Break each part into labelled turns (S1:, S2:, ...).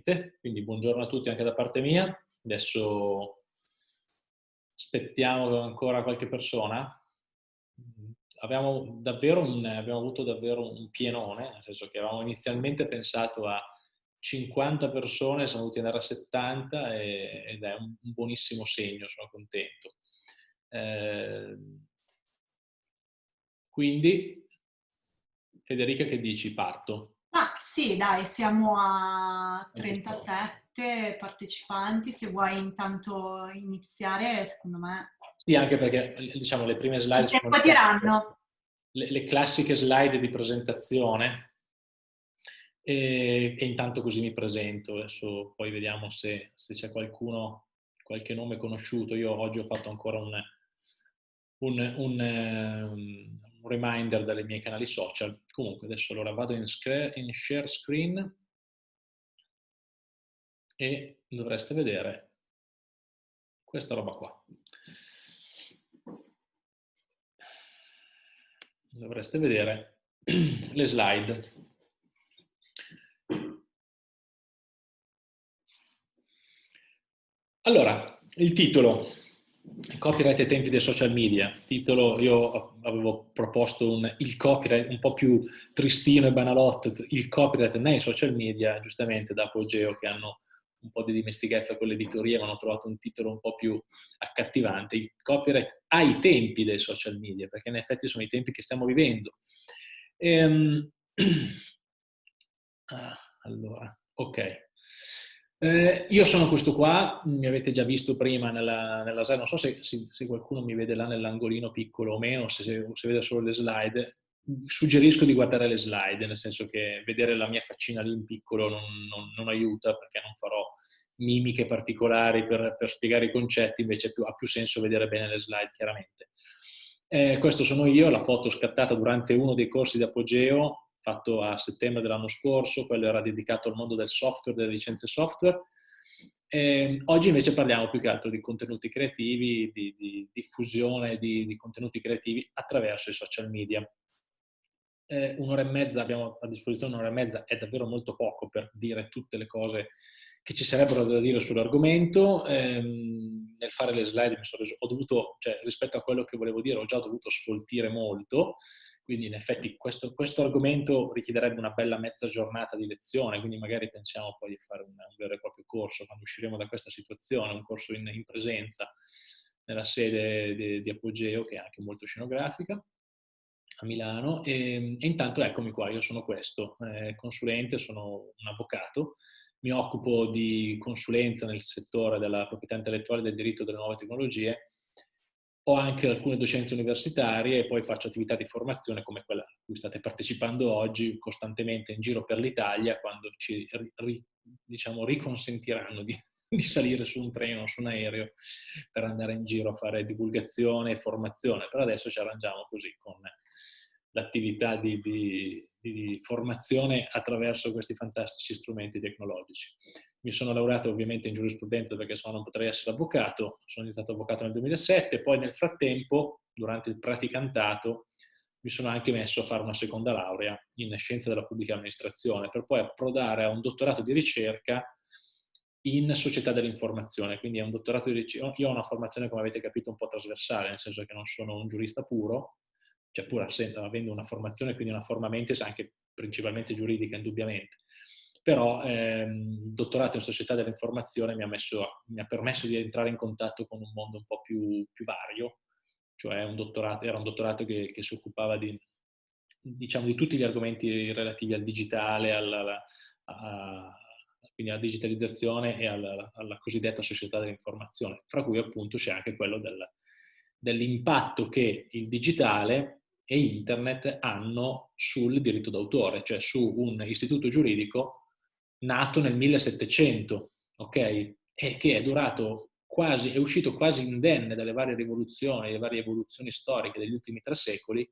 S1: finalmente, quindi buongiorno a tutti anche da parte mia. Adesso aspettiamo ancora qualche persona. Abbiamo, un, abbiamo avuto davvero un pienone, nel senso che avevamo inizialmente pensato a 50 persone, siamo dovuti andare a 70 e, ed è un, buonissimo segno, sono contento. Eh, quindi, Federica, che dici? Parto.
S2: Ah, sì, dai, siamo a 37 partecipanti, se vuoi intanto iniziare, secondo me...
S1: Sì, anche perché, diciamo, le prime slide...
S2: Che poi diranno?
S1: Le, le, classiche slide di presentazione e, e, intanto così mi presento, adesso poi vediamo se, se c'è qualcuno, qualche nome conosciuto. Io oggi ho fatto ancora un, un, un, ehm, un reminder dai miei canali social. Comunque adesso allora vado in, in share screen e dovreste vedere questa roba qua. Dovreste vedere le slide. Allora, il titolo Copyright ai tempi dei social media. Titolo, io avevo proposto un, il copyright un po' più tristino e banalotto, il copyright nei social media, giustamente da Apogeo che hanno un po' di dimestichezza con l'editoria, ma hanno trovato un titolo un po' più accattivante, il copyright ai tempi dei social media, perché in effetti sono i tempi che stiamo vivendo. Ehm... Ah, allora, ok. Eh, io sono questo qua, mi avete già visto prima nella, nella slide, non so se, se, se, qualcuno mi vede là nell'angolino piccolo o meno, se, se, vede solo le slide, suggerisco di guardare le slide, nel senso che vedere la mia faccina lì in piccolo non, non, non aiuta perché non farò mimiche particolari per, per spiegare i concetti, invece più, ha più senso vedere bene le slide chiaramente. Eh, questo sono io, la foto scattata durante uno dei corsi di Apogeo, fatto a settembre dell'anno scorso, quello era dedicato al mondo del software, delle licenze software. E ehm, oggi invece parliamo più che altro di contenuti creativi, di, di diffusione di, di, contenuti creativi attraverso i social media. Eh, un'ora e mezza, abbiamo a disposizione un'ora e mezza, è davvero molto poco per dire tutte le cose che ci sarebbero da dire sull'argomento. Eh, nel fare le slide mi sono reso, ho dovuto, cioè, rispetto a quello che volevo dire, ho già dovuto sfoltire molto, quindi in effetti questo, questo, argomento richiederebbe una bella mezza giornata di lezione, quindi magari pensiamo poi di fare un, un vero e proprio corso quando usciremo da questa situazione, un corso in, in presenza nella sede di, di Apogeo, che è anche molto scenografica, a Milano. E, e intanto eccomi qua, io sono questo, eh, consulente, sono un avvocato, mi occupo di consulenza nel settore della proprietà intellettuale e del diritto delle nuove tecnologie ho anche alcune docenze universitarie e poi faccio attività di formazione come quella a cui state partecipando oggi costantemente in giro per l'Italia quando ci ri, diciamo, riconsentiranno di, di, salire su un treno o su un aereo per andare in giro a fare divulgazione e formazione. Per adesso ci arrangiamo così con l'attività di, di, di formazione attraverso questi fantastici strumenti tecnologici. Mi sono laureato ovviamente in giurisprudenza perché se no non potrei essere avvocato, sono diventato avvocato nel 2007, poi nel frattempo, durante il praticantato, mi sono anche messo a fare una seconda laurea in scienza della pubblica amministrazione per poi approdare a un dottorato di ricerca in società dell'informazione, quindi è un dottorato di ricerca, io ho una formazione come avete capito un po' trasversale, nel senso che non sono un giurista puro, cioè pur avendo una formazione, quindi una forma mentis anche principalmente giuridica indubbiamente, però ehm, il dottorato in società dell'informazione mi, mi ha, permesso di entrare in contatto con un mondo un po' più, più vario, cioè un era un dottorato che, che si occupava di, diciamo, di, tutti gli argomenti relativi al digitale, alla, a, quindi alla digitalizzazione e alla, alla, cosiddetta società dell'informazione, fra cui appunto c'è anche quello del, dell'impatto che il digitale e internet hanno sul diritto d'autore, cioè su un istituto giuridico nato nel 1700, ok? E che è durato quasi, è uscito quasi indenne dalle varie rivoluzioni, le varie evoluzioni storiche degli ultimi tre secoli,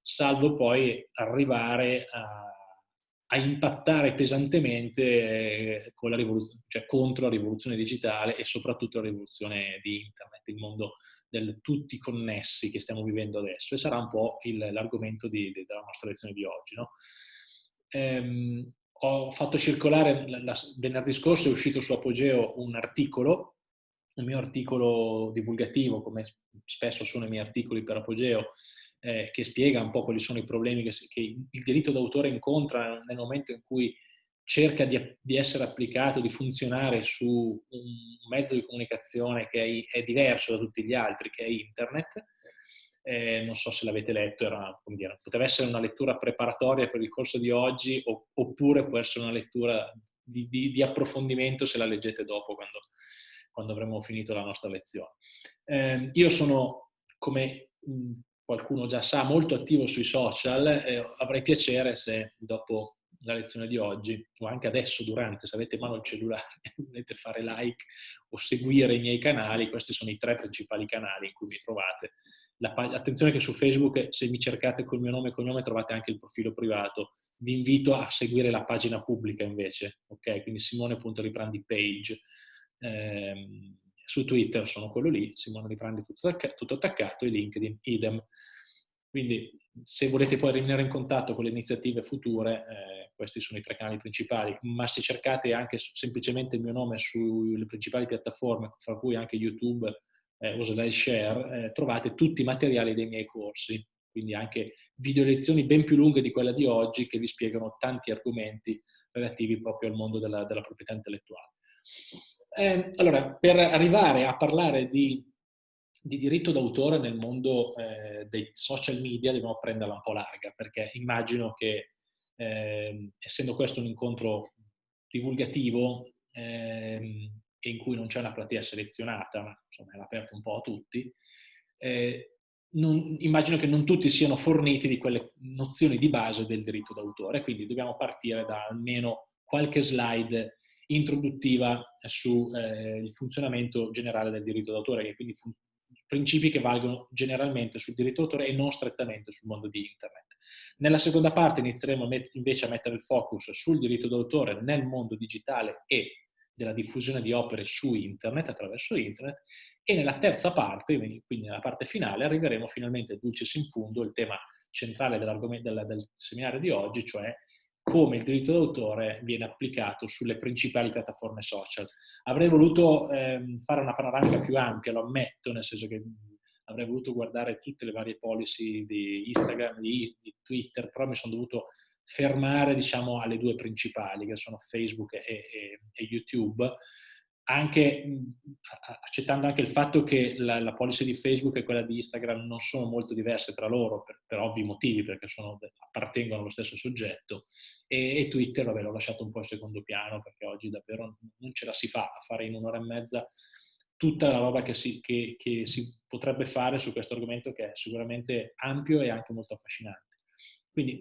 S1: salvo poi arrivare a, a impattare pesantemente con la cioè contro la rivoluzione digitale e soprattutto la rivoluzione di internet, il mondo del tutti connessi che stiamo vivendo adesso e sarà un po' l'argomento della nostra lezione di oggi. No? Ehm, ho fatto circolare, la, la, venerdì scorso è uscito su Apogeo un articolo, un mio articolo divulgativo, come spesso sono i miei articoli per Apogeo, eh, che spiega un po' quali sono i problemi che, che il diritto d'autore incontra nel momento in cui cerca di, di, essere applicato, di funzionare su un mezzo di comunicazione che è, è diverso da tutti gli altri, che è internet. Eh, non so se l'avete letto, era, dire, poteva essere una lettura preparatoria per il corso di oggi oppure può essere una lettura di, di, di approfondimento se la leggete dopo, quando, quando avremo finito la nostra lezione. Eh, io sono, come qualcuno già sa, molto attivo sui social. Eh, avrei piacere se dopo la lezione di oggi, o anche adesso durante, se avete in mano il cellulare, volete fare like o seguire i miei canali, questi sono i tre principali canali in cui mi trovate. La, attenzione che su Facebook, se mi cercate col mio nome e cognome, trovate anche il profilo privato. Vi invito a seguire la pagina pubblica invece, ok? Quindi simone.riprandi page. Eh, su Twitter sono quello lì, Simone Riprandi tutto, tutto attaccato, e LinkedIn idem. Quindi se volete poi rimanere in contatto con le iniziative future, eh, questi sono i tre canali principali, ma se cercate anche semplicemente il mio nome sulle principali piattaforme, fra cui anche YouTube eh, o SlideShare, eh, trovate tutti i materiali dei miei corsi, quindi anche video lezioni ben più lunghe di quella di oggi che vi spiegano tanti argomenti relativi proprio al mondo della, della proprietà intellettuale. Eh, allora, per arrivare a parlare di, di diritto d'autore nel mondo eh, dei social media dobbiamo prenderla un po' larga, perché immagino che, eh, essendo questo un incontro divulgativo ehm, in cui non c'è una platea selezionata, ma insomma è aperto un po' a tutti, eh, non, immagino che non tutti siano forniti di quelle nozioni di base del diritto d'autore, quindi dobbiamo partire da almeno qualche slide introduttiva sul eh, funzionamento generale del diritto d'autore, che quindi principi che valgono generalmente sul diritto d'autore e non strettamente sul mondo di internet. Nella seconda parte inizieremo invece a mettere il focus sul diritto d'autore nel mondo digitale e della diffusione di opere su internet, attraverso internet, e nella terza parte, quindi nella parte finale, arriveremo finalmente, dulcis in fundo, il tema centrale del, del seminario di oggi, cioè come il diritto d'autore viene applicato sulle principali piattaforme social. Avrei voluto ehm, fare una panoramica più ampia, lo ammetto, nel senso che avrei voluto guardare tutte le varie policy di Instagram, di, di Twitter, però mi sono dovuto fermare diciamo, alle due principali, che sono Facebook e, e, e YouTube, anche accettando anche il fatto che la, la, policy di Facebook e quella di Instagram non sono molto diverse tra loro per, per ovvi motivi, perché sono, appartengono allo stesso soggetto, e, e Twitter vabbè, l'ho lasciato un po' in secondo piano, perché oggi davvero non ce la si fa a fare in un'ora e mezza tutta la roba che si, che, che si potrebbe fare su questo argomento che è sicuramente ampio e anche molto affascinante. Quindi